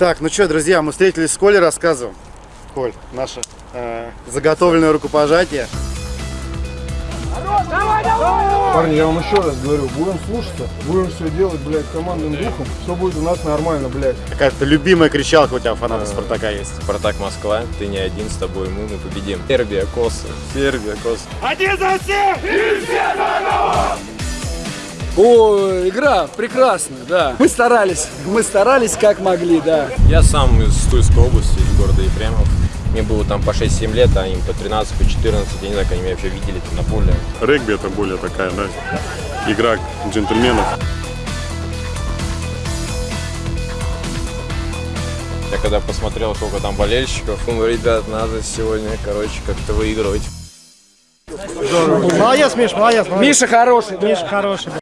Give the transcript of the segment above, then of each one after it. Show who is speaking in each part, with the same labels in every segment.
Speaker 1: Так, ну что, друзья, мы встретились с Колей, рассказываем. Коль, наше э, заготовленное рукопожатие.
Speaker 2: Парни, я вам еще раз говорю, будем слушаться, будем все делать, блядь, командным духом, все будет у нас нормально, блядь.
Speaker 1: Какая-то любимая кричалка у тебя фаната Спартака есть.
Speaker 3: Спартак Москва, ты не один, с тобой мы, мы победим. Сербия, Косы.
Speaker 1: Сербия, Кос.
Speaker 4: О, игра прекрасная, да. Мы старались, мы старались как могли, да.
Speaker 3: Я сам из Тульской области, из города Ефремов. Мне было там по 6-7 лет, а им по 13, по 14, я не знаю, как они меня вообще видели там на поле.
Speaker 5: Регби это более такая, да, игра джентльменов.
Speaker 3: Я когда посмотрел, сколько там болельщиков, думаю, ребят, надо сегодня, короче, как-то выигрывать.
Speaker 6: Молодец, Миш, молодец. молодец.
Speaker 4: Миша хороший, да.
Speaker 6: Миша хороший.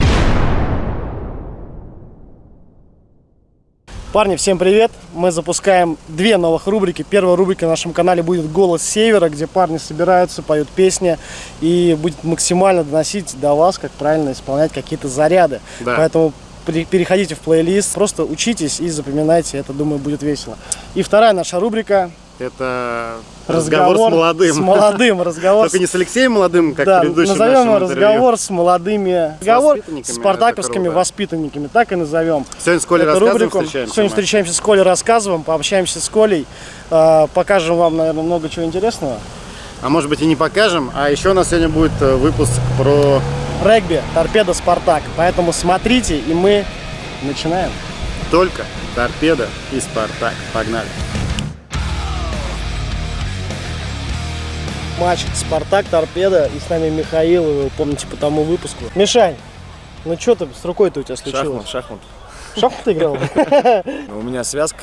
Speaker 6: Парни, всем привет! Мы запускаем две новых рубрики. Первая рубрика на нашем канале будет «Голос Севера», где парни собираются, поют песни и будет максимально доносить до вас, как правильно исполнять какие-то заряды.
Speaker 1: Да.
Speaker 6: Поэтому переходите в плейлист, просто учитесь и запоминайте, это, думаю, будет весело. И вторая наша рубрика
Speaker 1: Это разговор, с молодым.
Speaker 6: С молодым, разговор
Speaker 1: Только не с Алексеем молодым, как
Speaker 6: да,
Speaker 1: в предыдущем
Speaker 6: назовем
Speaker 1: нашем
Speaker 6: разговор с молодыми, разговор с спартаковскими воспитанниками, так и назовем.
Speaker 1: Сегодня с Колей
Speaker 6: Эту
Speaker 1: рассказываем,
Speaker 6: рубрику.
Speaker 1: встречаемся
Speaker 6: Сегодня
Speaker 1: мы.
Speaker 6: встречаемся с Колей, рассказываем, пообщаемся с Колей, э, покажем вам, наверное, много чего интересного.
Speaker 1: А может быть и не покажем. А еще у нас сегодня будет э, выпуск про...
Speaker 6: Регби, торпеда, Спартак. Поэтому смотрите, и мы начинаем.
Speaker 1: Только торпеда и Спартак. Погнали.
Speaker 6: Матч Спартак, торпеда, и с нами Михаил, вы его помните по тому выпуску. Мишань, ну что ты с рукой-то у тебя случилось?
Speaker 7: шахмат.
Speaker 6: Шахмат играл?
Speaker 7: Ну, у меня связка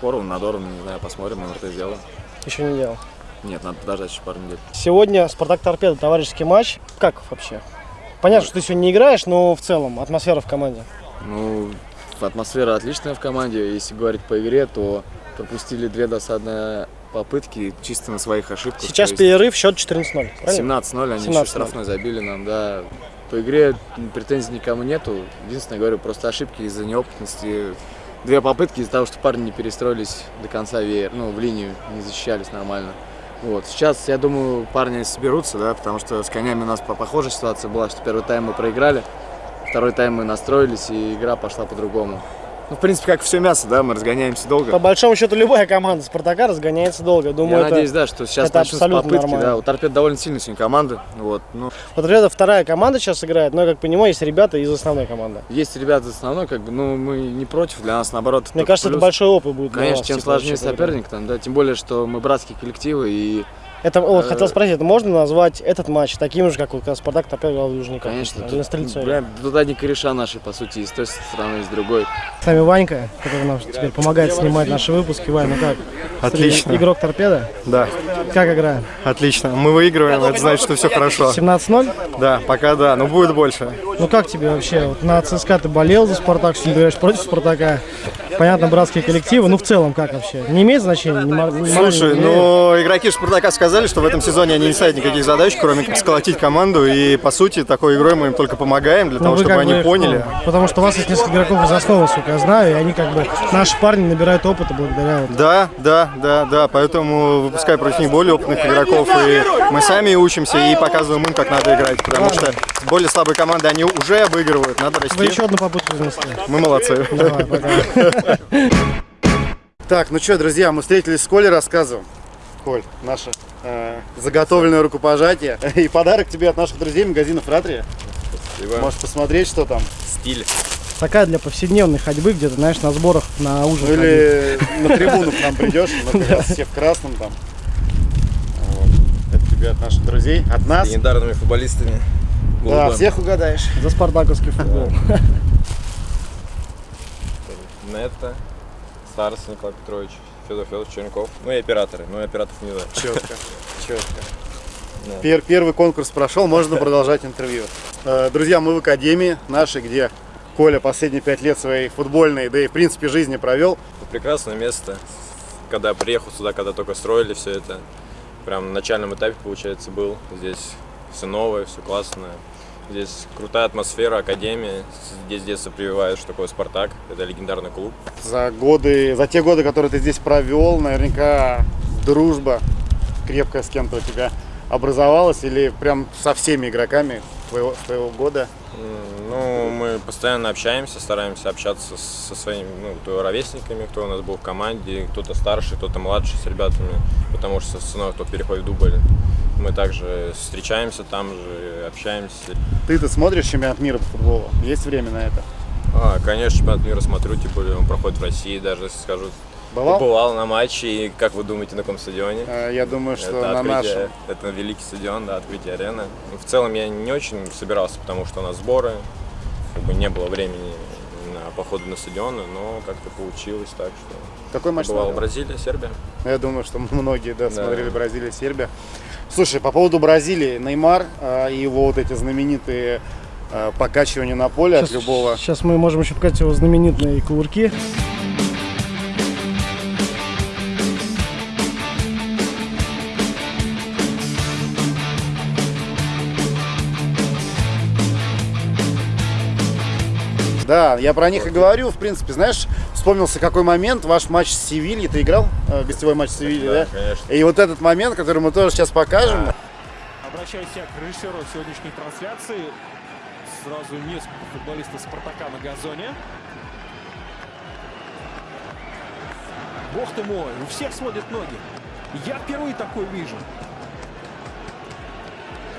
Speaker 7: порван, надорван, не знаю, посмотрим, это сделаем.
Speaker 6: Еще не делал.
Speaker 7: Нет, надо подождать еще пару недель.
Speaker 6: Сегодня Спартак Торпеда, товарищеский матч. Как вообще? Понятно, что ты сегодня не играешь, но в целом атмосфера в команде.
Speaker 7: Ну, атмосфера отличная в команде. Если говорить по игре, то пропустили две досадные попытки чисто на своих ошибках.
Speaker 6: Сейчас
Speaker 7: есть
Speaker 6: перерыв, счет 14-0. правильно?
Speaker 7: 17-0, они
Speaker 6: 17:0.
Speaker 7: еще штрафной забили нам, да. По игре претензий никому нету. Единственное, говорю, просто ошибки из-за неопытности. Две попытки из-за того, что парни не перестроились до конца веер, ну, в линию, не защищались нормально. Вот. Сейчас, я думаю, парни соберутся, да, потому что с конями у нас по- похожая ситуация была, что первый тайм мы проиграли, второй тайм мы настроились, и игра пошла по-другому. Ну, в принципе, как все мясо, да, мы разгоняемся долго.
Speaker 6: По большому счету любая команда Спартака разгоняется долго. Думаю,
Speaker 7: Я
Speaker 6: это...
Speaker 7: надеюсь, да, что сейчас
Speaker 6: это
Speaker 7: начнутся попытки,
Speaker 6: нормально.
Speaker 7: да. У торпед довольно сильная сегодня команда, вот. Ну,
Speaker 6: Вот ребята, вторая команда сейчас играет, но я как понимаю, есть ребята из основной команды.
Speaker 7: есть ребята основной, как бы, ну, мы не против, для нас наоборот.
Speaker 6: Мне кажется, это
Speaker 7: плюс.
Speaker 6: большой опыт будет.
Speaker 7: Конечно,
Speaker 6: вас,
Speaker 7: чем
Speaker 6: типа,
Speaker 7: сложнее соперник, там, да, тем более, что мы братские коллективы, и,
Speaker 6: Это, вот,
Speaker 7: Э,
Speaker 6: хотел спросить, это можно назвать этот матч таким же, как вот когда Спартак в Южниках?
Speaker 7: конечно, тут,
Speaker 6: на Стрельцове?
Speaker 7: бля, тут одни кореша наши, по сути, и с той стороны, и с другой.
Speaker 6: С нами Ванька, который нам теперь помогает снимать наши выпуски. Вань, ну как?
Speaker 8: Отлично.
Speaker 6: Игрок Торпеда?
Speaker 8: Да,
Speaker 6: Как играем?
Speaker 8: отлично. Мы выигрываем, это значит, что все хорошо.
Speaker 6: 17-0?
Speaker 8: Да, пока да, но будет больше.
Speaker 6: Ну как тебе вообще? Вот на ЦСКА ты болел за Спартак, сегодня ты играешь против Спартака. Понятно, братские коллективы. Ну в целом как вообще? Не имеет значения? Не
Speaker 8: Слушай,
Speaker 6: не
Speaker 8: ну игроки Спартака сказали, что в этом сезоне они не ставят никаких задач, кроме как сколотить команду. И по сути, такой игрой мы им только помогаем для
Speaker 6: Ну,
Speaker 8: того,
Speaker 6: вы
Speaker 8: чтобы они
Speaker 6: бы,
Speaker 8: поняли.
Speaker 6: ну, потому что у вас есть несколько игроков из основы, сука, я знаю, и они как бы, наши парни набирают опыта благодаря вот.
Speaker 8: Да, да, да, да, поэтому выпускай против них более опытных игроков, и мы сами учимся и показываем им, как надо играть, потому что более слабые команды они уже обыгрывают, надо
Speaker 6: Вы
Speaker 8: расти.
Speaker 6: еще одну попытку занесли.
Speaker 8: Мы молодцы.
Speaker 6: Давай.
Speaker 1: Так, ну что, друзья, мы встретились с Колей, рассказываем. Коль, наше э, заготовленное рукопожатие и подарок тебе от наших друзей магазина Фратрия.
Speaker 3: Спасибо.
Speaker 1: Можешь посмотреть, что там.
Speaker 3: Стиль.
Speaker 6: Такая для повседневной ходьбы, где-то, знаешь, на сборах, на ужин.
Speaker 1: Ну
Speaker 6: ходить.
Speaker 1: или на трибуну к нам придешь, мы как раз все в красном там. Вот. Это тебе от наших друзей, от нас.
Speaker 3: Легендарными футболистами.
Speaker 1: Да, всех угадаешь.
Speaker 6: За спартаковский футбол.
Speaker 3: Нетто, Старс Николай Петрович, Федор Федорович Черенков. Ну и операторы, ну и операторов не знаю.
Speaker 1: Четко, четко.
Speaker 3: Да.
Speaker 1: Пер- первый конкурс прошел, можно продолжать интервью. Э, Друзья, мы в академии нашей, где Коля последние пять лет своей футбольной, да и в принципе жизни провел.
Speaker 3: Прекрасное место. Когда приехал сюда, когда только строили все это, прям на начальном этапе, получается, был. Здесь все новое, все классное. Здесь крутая атмосфера, академия. Здесь с детства прививают, что такое Спартак. Это легендарный клуб.
Speaker 1: За годы, за те годы, которые ты здесь провел, наверняка дружба крепкая с кем-то у тебя образовалась или прям со всеми игроками твоего, твоего года?
Speaker 3: Ну, мы постоянно общаемся, стараемся общаться со своими ну, ровесниками, кто у нас был в команде, кто-то старше, кто-то младше с ребятами, потому что со мной кто переходит в дубль. Мы также встречаемся там же, общаемся.
Speaker 1: Ты-то смотришь чемпионат мира по футболу? Есть время на это?
Speaker 3: А, конечно, чемпионат мира смотрю, тем более он проходит в России, даже если скажу.
Speaker 1: Бывал?
Speaker 3: Побывал на матче, и как вы думаете, на каком стадионе?
Speaker 1: Э, Я думаю, что
Speaker 3: это
Speaker 1: на
Speaker 3: открытие,
Speaker 1: нашем.
Speaker 3: Это великий стадион, да, открытие арены. Ну, В целом я не очень собирался, потому что у нас сборы, как бы не было времени на походы на стадионы, но как-то получилось так, что
Speaker 1: Какой матч
Speaker 3: бывал
Speaker 1: смотрел?
Speaker 3: Бразилия, Сербия.
Speaker 1: Я думаю, что многие да,
Speaker 3: Да.
Speaker 1: смотрели Бразилия, Сербия. Слушай, по поводу Бразилии, Неймар э, и его вот эти знаменитые э, покачивания на поле от любого.
Speaker 6: Сейчас мы можем еще показать его знаменитые кувырки.
Speaker 1: Да, я про них и говорю, в принципе, знаешь, вспомнился какой момент, ваш матч с Севильей, ты играл, э, гостевой матч с Севильей, да?
Speaker 3: Да, конечно.
Speaker 1: И вот этот момент, который мы тоже сейчас покажем,
Speaker 9: Обращаюсь я к режиссеру сегодняшней трансляции. Сразу несколько футболистов Спартака на газоне. Бог ты мой, у всех сводят ноги. Я впервые такой вижу.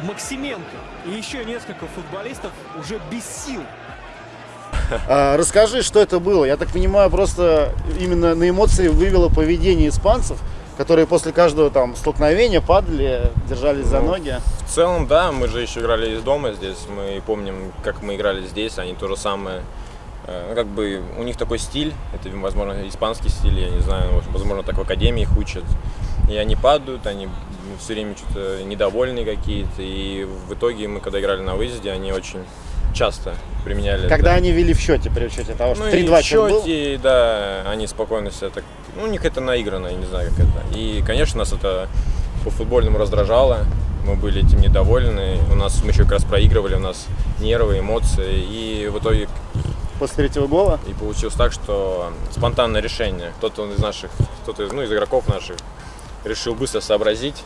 Speaker 9: Максименко и еще несколько футболистов уже без сил.
Speaker 1: А, Расскажи, что это было. Я так понимаю, просто именно на эмоции вывело поведение испанцев, которые после каждого там столкновения падали, держались за
Speaker 3: Ну,
Speaker 1: ноги.
Speaker 3: В целом, да, мы же еще играли из дома здесь, мы помним, как мы играли здесь, они то же самое. Э, Ну, как бы у них такой стиль, это, возможно, испанский стиль, я не знаю, возможно, так в академии их учат. И они падают, они все время что-то недовольные какие-то. И в итоге мы, когда играли на выезде, они очень часто применяли
Speaker 1: Когда
Speaker 3: это.
Speaker 1: они вели в счете при учете того, что
Speaker 3: Ну
Speaker 1: 3-2
Speaker 3: и в
Speaker 1: счет был.
Speaker 3: счете, да, они спокойно себя так... Ну, у них это наиграно, я не знаю, как это. И, конечно, нас это по-футбольному раздражало. Мы были этим недовольны. У нас мы еще как раз проигрывали, у нас нервы, эмоции. И в итоге
Speaker 1: После третьего гола.
Speaker 3: и получилось так, что спонтанное решение. Кто-то из наших, кто-то из, ну, из игроков наших решил быстро сообразить.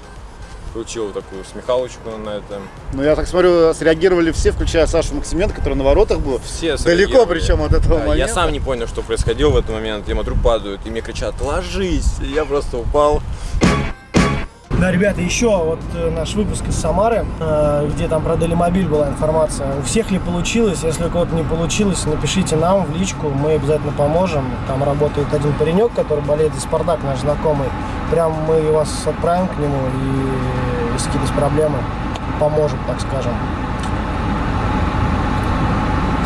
Speaker 3: Получил такую смехалочку на это.
Speaker 1: Ну, я так смотрю, среагировали все, включая Сашу Максименко, который на воротах был.
Speaker 3: Все
Speaker 1: Далеко причем от этого
Speaker 3: Да,
Speaker 1: момента.
Speaker 3: Я сам не понял, что происходило в этот момент. Я смотрю, падают, и мне кричат, ложись. И я просто упал.
Speaker 6: Да, ребята, еще вот э, наш выпуск из Самары, э, где там про Делимобиль была информация. У всех ли получилось? Если у кого-то не получилось, напишите нам в личку, мы обязательно поможем. Там работает один паренек, который болеет за Спартак, наш знакомый. Прям мы вас отправим к нему и если какие-то проблемы, поможем, так скажем.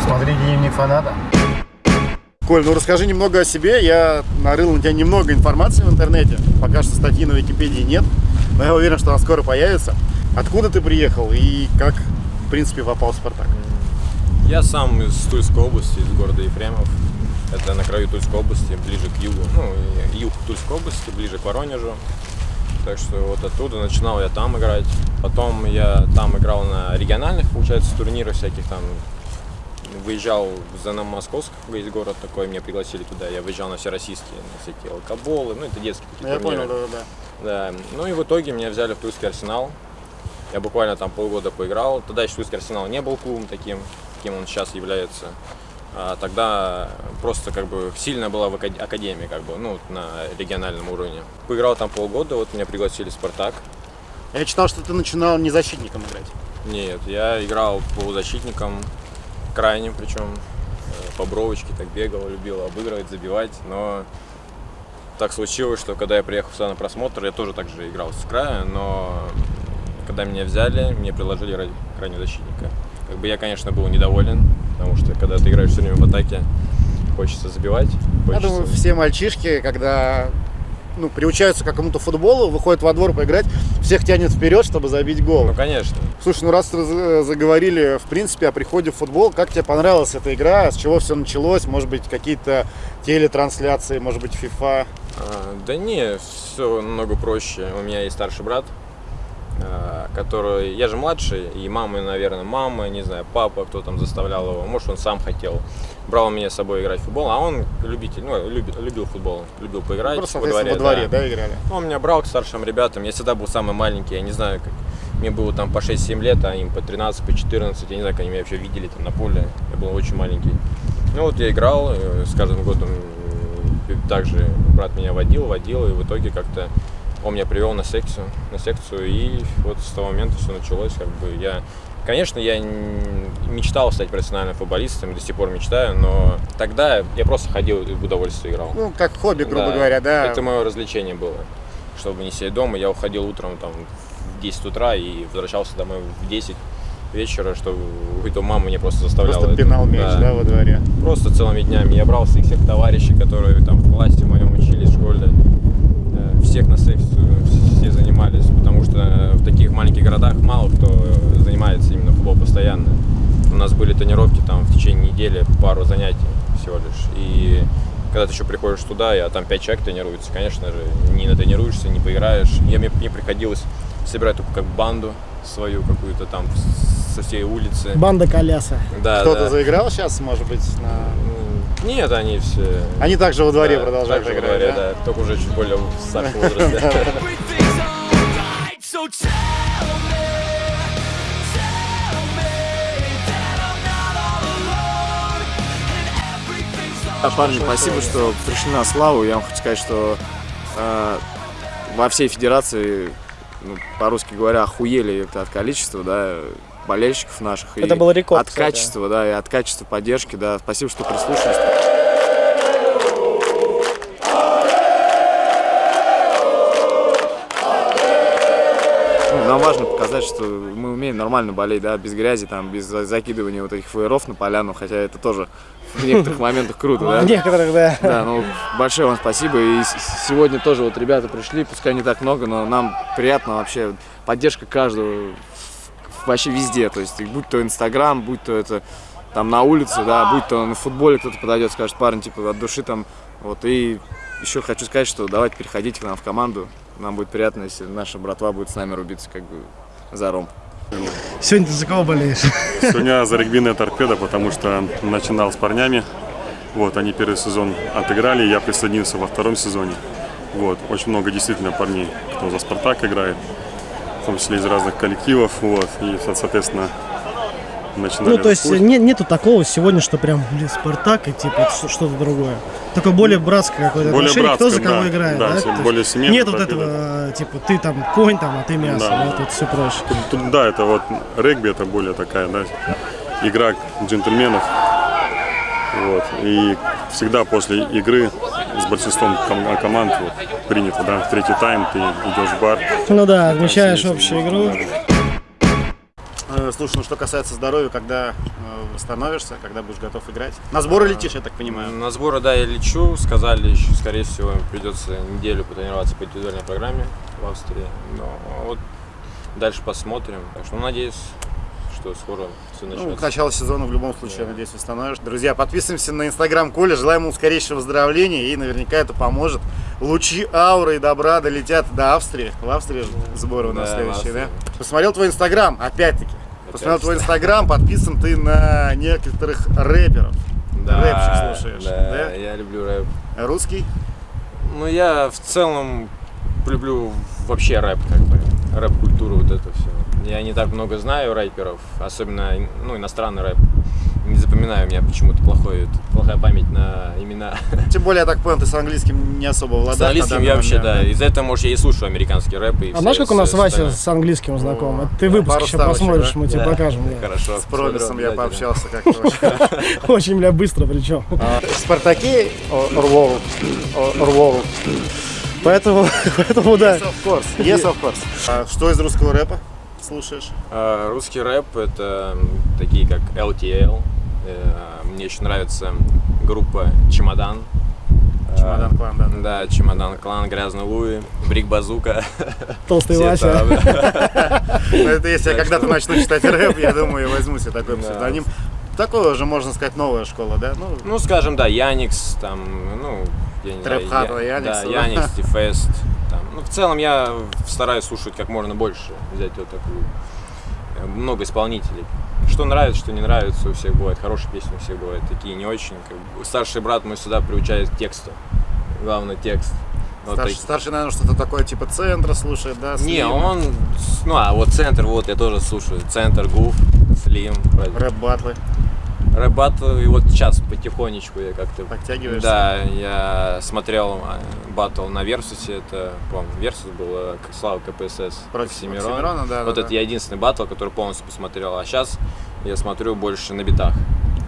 Speaker 1: Смотри дневник фаната. Коль, ну расскажи немного о себе. Я нарыл на тебя немного информации в интернете. Пока что статьи на Википедии нет. Но я уверен, что она скоро появится. Откуда ты приехал и как, в принципе, попал в Спартак?
Speaker 3: Я сам из Тульской области, из города Ефремов. Это на краю Тульской области, ближе к югу. Ну, и юг Тульской области, ближе к Воронежу. Так что вот оттуда начинал я там играть. Потом я там играл на региональных, получается, турнирах всяких там. Выезжал в ЗНМ Московск, есть город такой, меня пригласили туда. Я выезжал на всероссийские, на всякие алкоголы, ну это детские такие
Speaker 1: Я
Speaker 3: турниры.
Speaker 1: понял, да, да,
Speaker 3: Да, ну и в итоге меня взяли в Тульский Арсенал. Я буквально там полгода поиграл. Тогда еще Тульский Арсенал не был клубом таким, каким он сейчас является. А тогда просто как бы сильно была в акад- академии, как бы, ну, на региональном уровне. Поиграл там полгода, вот меня пригласили в Спартак.
Speaker 1: Я читал, что ты начинал не защитником играть.
Speaker 3: Нет, я играл полузащитником, крайним причем, э, по бровочке так бегал, любил обыгрывать, забивать, но так случилось, что когда я приехал сюда на просмотр, я тоже так же играл с края, но когда меня взяли, мне предложили ра- крайнего защитника. Как бы я, конечно, был недоволен, потому что когда ты играешь все время в атаке, хочется забивать.
Speaker 1: Я
Speaker 3: хочется-
Speaker 1: думаю, все мальчишки, когда ну, приучаются к какому-то футболу, выходят во двор поиграть, всех тянет вперед, чтобы забить гол.
Speaker 3: Ну, конечно.
Speaker 1: Слушай, ну раз раз- заговорили, в принципе, о приходе в футбол, как тебе понравилась эта игра, с чего все началось, может быть, какие-то телетрансляции, может быть, FIFA?
Speaker 3: А, Да не, все намного проще. У меня есть старший брат, который... Я же младший, и мама, наверное, мама, не знаю, папа, кто там заставлял его, может, он сам хотел. Брал меня с собой играть в футбол, а он любитель, ну, любит, любил футбол, любил поиграть
Speaker 1: Просто,
Speaker 3: во дворе.
Speaker 1: во дворе,
Speaker 3: да.
Speaker 1: да, играли?
Speaker 3: Ну, Он меня брал к старшим ребятам, я всегда был самый маленький, я не знаю, как... Мне было там по 6-7 лет, а им по 13, по 14, я не знаю, как они меня вообще видели там на поле, я был очень маленький. Ну вот я играл, э, с каждым годом э, также брат меня водил, водил, и в итоге как-то он меня привел на секцию, на секцию, и вот с того момента все началось, как бы я, конечно, я мечтал стать профессиональным футболистом, до сих пор мечтаю, но тогда я просто ходил и в удовольствие играл.
Speaker 1: Ну, как хобби, грубо
Speaker 3: Да,
Speaker 1: говоря, да.
Speaker 3: Это мое развлечение было, чтобы не сидеть дома, я уходил утром там в 10 утра и возвращался домой в 10 вечера, что это мама меня просто заставляла.
Speaker 1: Просто
Speaker 3: это-
Speaker 1: пинал мяч, да, во дворе.
Speaker 3: Просто целыми днями. Я брал всех, всех товарищей, которые там в классе моем учились, в школе. Э, Всех на секцию, все занимались, потому что в таких маленьких городах мало кто занимается именно футболом постоянно. У нас были тренировки там в течение недели, пару занятий всего лишь. И когда ты еще приходишь туда, а там пять человек тренируется, конечно же, не натренируешься, не поиграешь. Я, мне, мне приходилось собирать только как банду свою какую-то там со всей улицы.
Speaker 6: Банда коляса.
Speaker 3: Да,
Speaker 1: Кто-то
Speaker 3: да.
Speaker 1: заиграл сейчас, может быть, на...
Speaker 3: Нет, они все...
Speaker 1: Они также во дворе
Speaker 3: Да,
Speaker 1: продолжают
Speaker 3: также во
Speaker 1: играть,
Speaker 3: дворе,
Speaker 1: да?
Speaker 3: да? Только уже чуть более в старшем возрасте.
Speaker 7: А, парни, спасибо, что пришли на славу. Я вам хочу сказать, что э, во всей федерации, ну, по-русски говоря, охуели это от количества, да, болельщиков наших.
Speaker 6: Это
Speaker 7: и
Speaker 6: был рекорд,
Speaker 7: От
Speaker 6: кстати.
Speaker 7: качества, да, и от качества поддержки, да. Спасибо, что прислушались. Ну, Нам важно показать, что мы умеем нормально болеть, да, без грязи, там, без за- закидывания вот этих флееров на поляну, хотя это тоже в некоторых моментах круто, да.
Speaker 6: Некоторых, да.
Speaker 7: Да, ну большое вам спасибо. И сегодня тоже вот ребята пришли, пускай не так много, но нам приятно вообще поддержка каждого вообще везде. То есть будь то Инстаграм, будь то это там на улице, да, будь то на футболе кто-то подойдет, скажет, парень, типа от души там. Вот и еще хочу сказать, что давайте переходите к нам в команду. Нам будет приятно, если наша братва будет с нами рубиться как бы за ром.
Speaker 6: Сегодня ты за кого болеешь?
Speaker 5: Сегодня за регбийная торпеда, потому что начинал с парнями. Вот, они первый сезон отыграли, я присоединился во втором сезоне. Вот, очень много действительно парней, кто за Спартак играет, том числе из разных коллективов. Вот, и, соответственно, начинали
Speaker 6: Ну, то есть
Speaker 5: путь.
Speaker 6: не- нету такого сегодня, что прям, блин, Спартак и типа что-то другое. Такое более братское какое-то
Speaker 5: Более
Speaker 6: отношение, кто за
Speaker 5: братское,
Speaker 6: кого
Speaker 5: да.
Speaker 6: играет,
Speaker 5: Да,
Speaker 6: да?
Speaker 5: тем более семейное
Speaker 6: Нет вот этого, типа, ты там конь, там, а ты мясо,
Speaker 5: Да.
Speaker 6: да, тут все проще.
Speaker 5: Тут, тут, да, это вот регби, это более такая, да, игра джентльменов. Вот. И всегда после игры с большинством ком- команд вот, принято, да, в третий тайм ты идешь в бар.
Speaker 6: Ну да, отмечаешь общую игру.
Speaker 1: Э, Слушай, ну что касается здоровья, когда э, восстановишься, когда будешь готов играть? На сборы летишь, я так понимаю.
Speaker 3: На сборы, да, я лечу. Сказали, еще, скорее всего, придется неделю потренироваться по индивидуальной программе в Австрии. Но вот дальше посмотрим. Так что ну, надеюсь, что скоро все
Speaker 1: Ну,
Speaker 3: начнется.
Speaker 1: к началу сезона в любом случае, я надеюсь, восстановишь. Друзья, подписываемся на инстаграм Коля, желаем ему скорейшего выздоровления и наверняка это поможет. Лучи ауры и добра долетят до Австрии. В Австрии сборы у нас
Speaker 3: Да,
Speaker 1: следующие, да? Посмотрел твой инстаграм, опять-таки. Посмотрел твой инстаграм, подписан ты на некоторых рэперов.
Speaker 3: Да,
Speaker 1: Рэпчик слушаешь,
Speaker 3: да,
Speaker 1: да?
Speaker 3: я люблю рэп.
Speaker 1: Русский?
Speaker 3: Ну, я в целом люблю вообще рэп, как бы, рэп-культуру, вот это все. Я не так много знаю рэперов, особенно, ну, иностранный рэп. Не запоминаю, у меня почему-то плохой, плохая память на имена.
Speaker 1: Тем более, я так понял, ты с английским не особо владаешь.
Speaker 3: С английским я вообще, да, из-за этого, может, я и слушаю американский рэп. И
Speaker 6: А знаешь, как у нас Вася с английским знаком? Это ты
Speaker 1: да,
Speaker 6: выпуск еще посмотришь,
Speaker 1: да?
Speaker 6: мы тебе
Speaker 3: Да.
Speaker 6: покажем. да.
Speaker 3: Хорошо.
Speaker 1: С Промисом
Speaker 3: смотрю
Speaker 1: я пообщался как-то очень.
Speaker 6: Очень, бля, быстро причем.
Speaker 1: Спартаки Орвол. Орвол.
Speaker 6: Поэтому, поэтому да.
Speaker 1: Yes, of course. Yes, of course. А что из русского рэпа слушаешь?
Speaker 3: А, Русский рэп это такие как LTL. Э, Мне очень нравится группа Чемодан.
Speaker 1: Чемодан Клан, да.
Speaker 3: Да, Чемодан Клан, Грязный Луи, Брик Базука.
Speaker 6: Толстый Вася.
Speaker 1: Ну, это если я когда-то начну читать рэп, я думаю, я возьму себе такой
Speaker 3: Да.
Speaker 1: псевдоним. Такое уже, можно сказать, новая школа, да? Ну,
Speaker 3: Ну, скажем, да, Яникс, там, ну, я не
Speaker 1: Трэп
Speaker 3: знаю,
Speaker 1: Хата,
Speaker 3: Я-
Speaker 1: Яникс,
Speaker 3: Да? Яникс, Тифест, там, Ну, в целом я стараюсь слушать как можно больше, взять вот такую э, много исполнителей. Что нравится, что не нравится, у всех бывает хорошие песни, у всех бывают такие не очень. Как бы Старший брат мой сюда приучает к тексту. Главное текст. Вот
Speaker 1: Старший,
Speaker 3: так-
Speaker 1: старший, наверное, что-то такое типа центра слушает, да?
Speaker 3: Не,
Speaker 1: Слим,
Speaker 3: он, ну а вот центр, вот я тоже слушаю. Центр, Гуф, Слим.
Speaker 1: Рэп-батлы.
Speaker 3: Рэп батл, и вот сейчас потихонечку я как-то...
Speaker 1: Подтягиваешься?
Speaker 3: Да, я смотрел а, батл на Версусе, это, по-моему, Версус был, э, Слава КПСС.
Speaker 1: Против
Speaker 3: Оксимирон.
Speaker 1: Оксимирона, да,
Speaker 3: Вот
Speaker 1: да,
Speaker 3: это
Speaker 1: да.
Speaker 3: я единственный батл, который полностью посмотрел. А сейчас я смотрю больше на битах.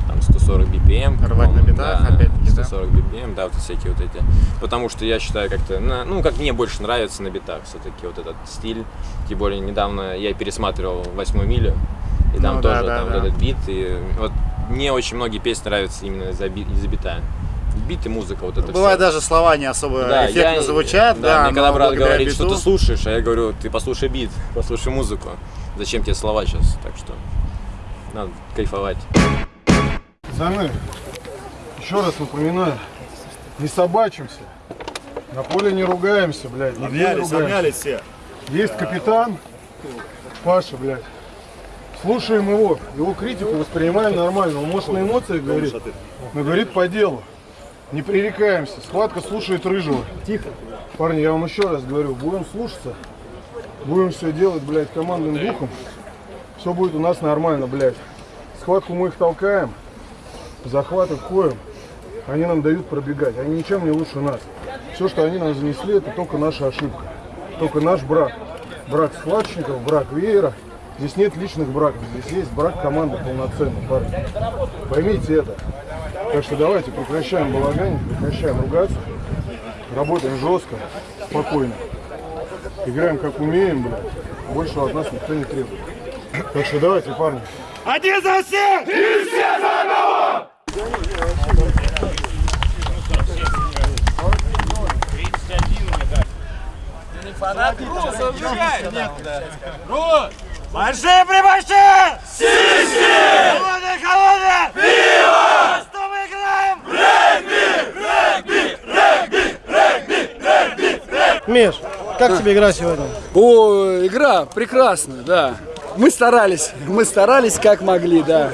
Speaker 3: Там 140 BPM.
Speaker 1: Рвать на битах,
Speaker 3: да,
Speaker 1: опять-таки, да?
Speaker 3: 140 BPM, да, вот всякие вот эти. Потому что я считаю как-то, на- ну, как мне больше нравится на битах все-таки вот этот стиль. Тем более недавно я пересматривал «Восьмую милю», и там
Speaker 1: Ну да,
Speaker 3: тоже
Speaker 1: да,
Speaker 3: там
Speaker 1: да.
Speaker 3: вот этот бит. И вот мне очень многие песни нравятся именно из-за из-за бита. Бит и музыка, вот это
Speaker 1: Бывает
Speaker 3: всё.
Speaker 1: даже слова не особо
Speaker 3: Да,
Speaker 1: эффектно
Speaker 3: я-
Speaker 1: звучат, да,
Speaker 3: мне когда брат говорит, что
Speaker 1: биту-
Speaker 3: ты слушаешь, а я говорю, ты послушай бит, послушай музыку. Зачем тебе слова сейчас? Так что надо кайфовать.
Speaker 2: Пацаны, еще раз напоминаю, не собачимся, на поле не ругаемся, блядь,
Speaker 1: Обнялись, обнялись все.
Speaker 2: Есть капитан, Паша, блядь. Слушаем его, его критику воспринимаем нормально. Он может на эмоциях говорит, но говорит по делу. Не пререкаемся. Схватка слушает рыжего. Тихо. Парни, я вам еще раз говорю, будем слушаться, будем все делать, блядь, командным духом. Все будет у нас нормально, блядь. Схватку мы их толкаем, захваты входим. Они нам дают пробегать. Они ничем не лучше нас. Все, что они нам занесли, это только наша ошибка. Только наш брак. Брак схватчиков, брак веера. Здесь нет личных браков. Здесь есть брак команды полноценный, парни. Поймите это. Так что давайте прекращаем балаганить, прекращаем ругаться. Работаем жестко, спокойно. Играем как умеем, блядь. Большего от нас никто не требует. Так что давайте, парни.
Speaker 9: Один за всех! И все за одного! Большие прибольшие! Сиськи! Холодные, холодные! Пиво! Что мы играем?
Speaker 6: Миш, как тебе игра сегодня?
Speaker 4: О, игра прекрасная, да. Мы старались, мы старались как могли, да.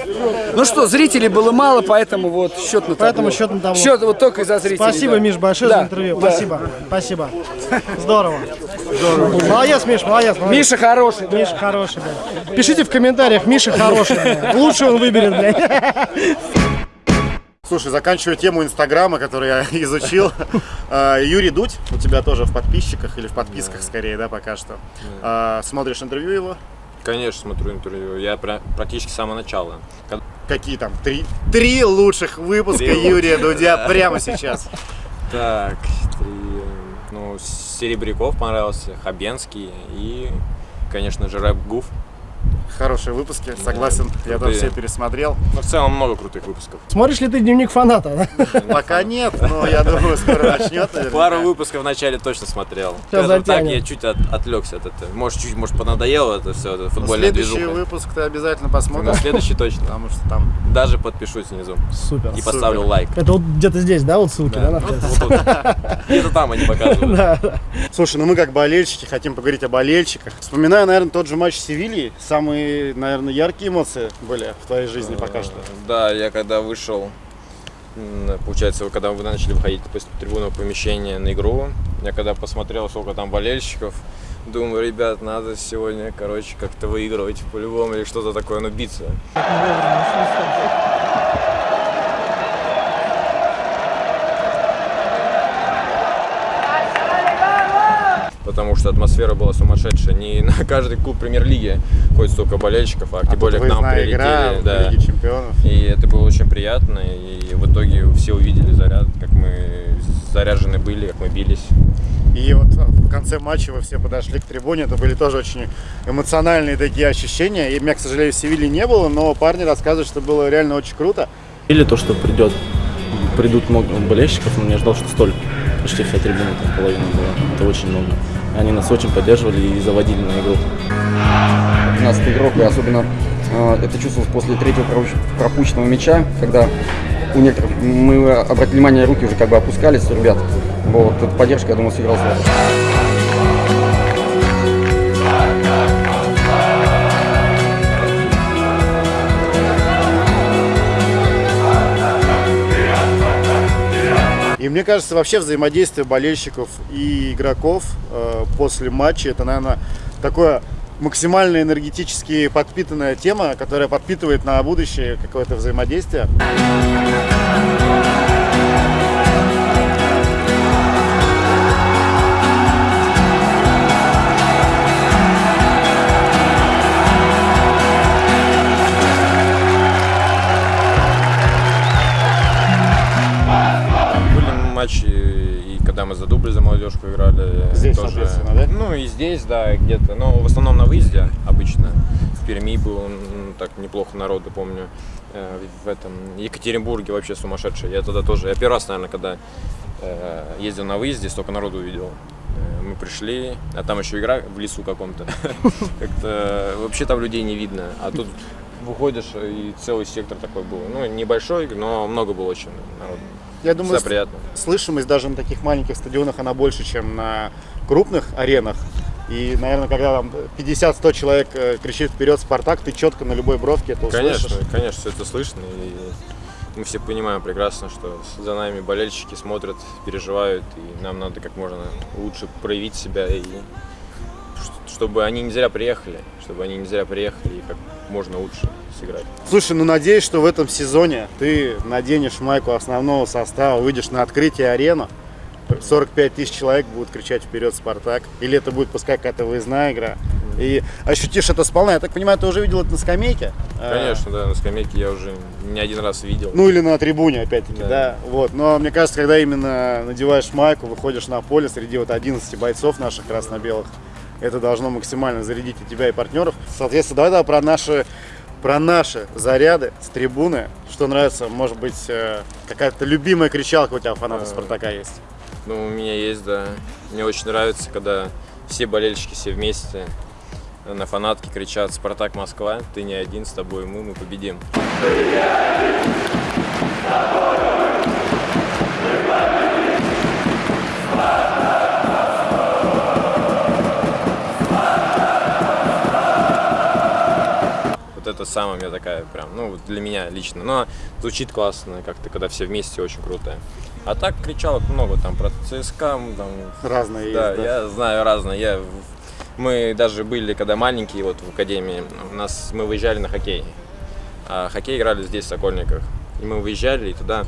Speaker 4: Ну что, зрителей было мало, поэтому вот счет на табло.
Speaker 6: Поэтому счет на табло.
Speaker 4: Счет вот только из-за зрителей.
Speaker 6: Спасибо,
Speaker 4: да.
Speaker 6: Миш, большое
Speaker 4: Да,
Speaker 6: за интервью.
Speaker 4: да.
Speaker 6: Спасибо. Спасибо. Здорово. Молодец, Миш, молодец. молодец.
Speaker 4: Миша хороший. да.
Speaker 6: Миша хороший, блядь. Пишите в комментариях, Миша хороший, блядь. Лучше он выберет, блядь.
Speaker 1: Слушай, заканчивая тему Инстаграма, которую я изучил. э, Юрий Дудь, у тебя тоже в подписчиках или в подписках скорее, да, пока что. Э, Смотришь интервью его?
Speaker 3: Конечно, смотрю интервью. Я практически с самого начала.
Speaker 1: Какие там? Три, три лучших выпуска
Speaker 3: Три
Speaker 1: Юрия Дудя прямо сейчас.
Speaker 3: Так, три, Серебряков понравился, Хабенский и, конечно же, Рэп Гуф.
Speaker 1: Хорошие выпуски, согласен. Я тоже
Speaker 3: крутые.
Speaker 1: все пересмотрел.
Speaker 3: Ну, в целом много крутых выпусков.
Speaker 6: Смотришь ли ты дневник фаната? да?
Speaker 1: Пока нет, но я думаю, скоро начнет.
Speaker 3: Пару выпусков в начале точно смотрел.
Speaker 6: Сейчас
Speaker 3: так, я чуть от, отвлекся от этого. Может, чуть, может, понадоело это все, это
Speaker 1: Но
Speaker 3: футбольная
Speaker 1: Следующий
Speaker 3: движуха.
Speaker 1: выпуск ты обязательно
Speaker 3: Но
Speaker 1: посмотришь.
Speaker 3: следующий точно.
Speaker 1: Потому что там
Speaker 3: Даже подпишусь внизу.
Speaker 6: Супер.
Speaker 3: И поставлю лайк.
Speaker 6: Это вот где-то здесь, да, вот ссылки, да,
Speaker 3: Да,
Speaker 6: находятся?
Speaker 3: вот тут. Где-то там они показывают.
Speaker 1: Слушай, ну мы как болельщики хотим поговорить о болельщиках. Вспоминаю, наверное, тот же матч с Севильей. Самые, наверное, яркие эмоции были в твоей жизни пока что.
Speaker 3: Да, я когда вышел, получается, когда вы начали выходить после трибунного помещения на игру, я когда посмотрел, сколько там болельщиков, думаю, ребят, надо сегодня, короче, как-то выигрывать по-любому или что-то такое, ну, биться. Что атмосфера была сумасшедшая. Не на каждый клуб премьер-лиги ходит столько болельщиков, а,
Speaker 1: А
Speaker 3: тем более к нам прилетели.
Speaker 1: игра
Speaker 3: да.
Speaker 1: в Лиге Чемпионов.
Speaker 3: И это было очень приятно, и в итоге все увидели заряд, как мы заряжены были, как мы бились.
Speaker 1: И вот в конце матча вы все подошли к трибуне, это были тоже очень эмоциональные такие ощущения. И меня, к сожалению, в Севилье не было, но парни рассказывают, что было реально очень круто.
Speaker 10: Или то, что придет, придут много болельщиков, но не ожидал, что столько. Почти вся трибуна, там половина была. Это очень много. Они нас очень поддерживали и заводили на игру.
Speaker 11: 12 игрок, и особенно э, это чувствовалось после третьего пропущ- пропущенного мяча, когда у некоторых мы обратили внимание, руки уже как бы опускались ребят. Вот, эта поддержка, я думаю, сыграла
Speaker 1: мне кажется, вообще взаимодействие болельщиков и игроков э, после матча, это, наверное, такое максимально энергетически подпитанная тема, которая подпитывает на будущее какое-то взаимодействие.
Speaker 3: Матчи, и когда мы за дубль, за молодежку играли.
Speaker 1: Здесь,
Speaker 3: тоже,
Speaker 1: соответственно, да?
Speaker 3: Ну и здесь, да, где-то. Но в основном на выезде обычно. В Перми был так неплохо народу, помню. Э, В этом Екатеринбурге вообще сумасшедший. Я тогда тоже, я первый раз, наверное, когда э, ездил на выезде, столько народу увидел. Э, Мы пришли, а там еще игра в лесу каком-то. Как-то вообще там людей не видно. А тут выходишь, и целый сектор такой был. Ну, небольшой, но много было очень народу.
Speaker 1: Я думаю, слышимость даже на таких маленьких стадионах, она больше, чем на крупных аренах. И, наверное, когда там 50-100 человек э, кричит вперед Спартак, ты четко на любой бровке это услышишь.
Speaker 3: Конечно, конечно, все это слышно. И мы все понимаем прекрасно, что за нами болельщики смотрят, переживают, и нам надо как можно лучше проявить себя, и чтобы они не зря приехали, чтобы они не зря приехали и как можно лучше сыграть.
Speaker 1: Слушай, ну надеюсь, что в этом сезоне ты наденешь майку основного состава, выйдешь на открытие арены, 45 тысяч человек будут кричать вперед Спартак, или это будет пускай какая-то выездная игра, и ощутишь это сполна. Я так понимаю, ты уже видел это на скамейке? А,
Speaker 3: Конечно, да, на скамейке я уже не один раз видел.
Speaker 1: Ну или на трибуне, опять-таки, да.
Speaker 3: Да.
Speaker 1: Вот. Но мне кажется, когда именно надеваешь майку, выходишь на поле среди вот 11 бойцов наших красно-белых, это должно максимально зарядить и тебя, и партнеров. Соответственно, давай, давай про наши про наши заряды с трибуны. Что нравится, может быть, э, какая-то любимая кричалка у тебя фаната
Speaker 3: Э,
Speaker 1: Спартака есть?
Speaker 3: Ну, у меня есть, да. Мне очень нравится, когда все болельщики все вместе на фанатке кричат «Спартак Москва, ты не один, с тобой мы, мы победим». Вот это самая у меня такая прям, ну, для меня лично. Но звучит классно, как-то, когда все вместе, очень круто. А так кричалок много, там, про ЦСКА, м, там...
Speaker 1: Разные
Speaker 3: да,
Speaker 1: есть, да?
Speaker 3: я знаю разные. Я, мы даже были, когда маленькие, вот в академии, у нас, мы выезжали на хоккей. А хоккей играли здесь, в Сокольниках. И мы выезжали, и туда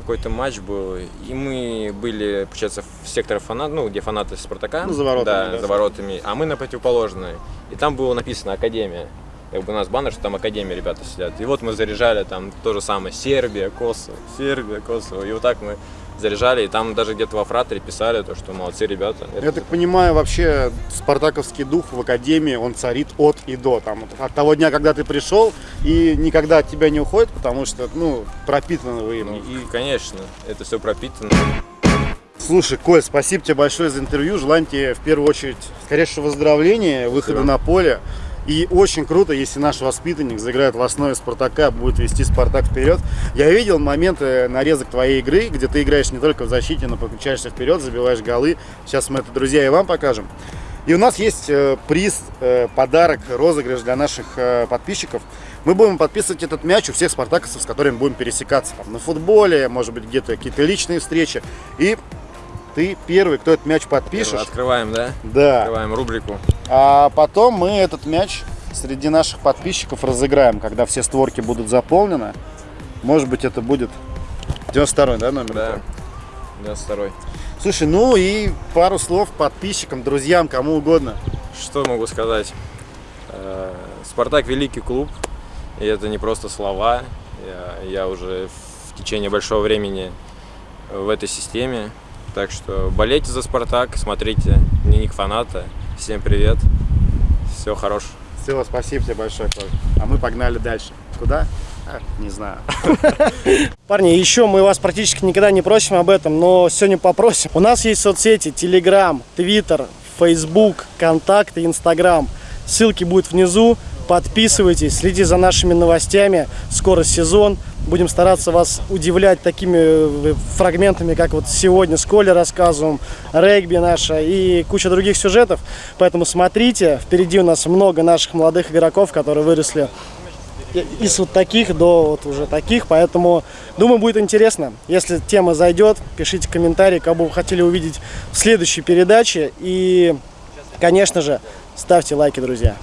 Speaker 3: какой-то матч был, и мы были, получается, в секторе фанат, ну, где фанаты Спартака.
Speaker 1: Ну, за воротами,
Speaker 3: Да,
Speaker 1: да.
Speaker 3: за воротами. А мы на противоположной. И там было написано Академия. Как бы у нас баннер, что там Академия ребята сидят. И вот мы заряжали там то же самое. Сербия, Косово, Сербия, Косово. И вот так мы заряжали. И там даже где-то во фратере писали, то, что молодцы ребята.
Speaker 1: Я так понимаю, вообще спартаковский дух в академии, он царит от и до. Там, от того дня, когда ты пришел, и никогда от тебя не уходит, потому что, ну, пропитаны вы им.
Speaker 3: Ну, и, конечно, это все пропитано.
Speaker 1: Слушай, Коль, спасибо тебе большое за интервью. Желаем тебе в первую очередь скорейшего выздоровления, выхода на поле. И очень круто, если наш воспитанник заиграет в основе Спартака, будет вести Спартак вперед. Я видел моменты, нарезок твоей игры, где ты играешь не только в защите, но подключаешься вперед, забиваешь голы. Сейчас мы это, друзья, и вам покажем. И у нас есть э, приз, э, подарок, розыгрыш для наших э, подписчиков. Мы будем подписывать этот мяч у всех спартаковцев, с которыми будем пересекаться. Там, на футболе, может быть, где-то какие-то личные встречи. И ты первый, кто этот мяч подпишешь.
Speaker 3: Открываем, да?
Speaker 1: Да.
Speaker 3: Открываем рубрику.
Speaker 1: А потом мы этот мяч среди наших подписчиков разыграем, когда все створки будут заполнены. Может быть, это будет 92 да, номер?
Speaker 3: Да. 92
Speaker 1: Слушай, ну и пару слов подписчикам, друзьям, кому угодно.
Speaker 3: Что могу сказать? Э, Спартак великий клуб, и это не просто слова. Я, я уже в течение большого времени в этой системе. Так что болейте за Спартак, смотрите дневник фаната. Всем привет, всего хорошего.
Speaker 1: Все, спасибо тебе большое, Коль. А мы погнали дальше. Куда? А, не знаю.
Speaker 6: Парни, еще мы вас практически никогда не просим об этом, но сегодня попросим. У нас есть соцсети Telegram, Twitter, Facebook, Контакты, Instagram. Ссылки будут внизу. Подписывайтесь, следите за нашими новостями. Скоро сезон. Будем стараться вас удивлять такими э, фрагментами, как вот сегодня с Колей рассказываем, регби наша и куча других сюжетов. Поэтому смотрите, впереди у нас много наших молодых игроков, которые выросли из вот таких до вот уже таких, поэтому думаю будет интересно. Если тема зайдет, пишите комментарии, кого вы хотели увидеть в следующей передаче и, конечно же, ставьте лайки, друзья.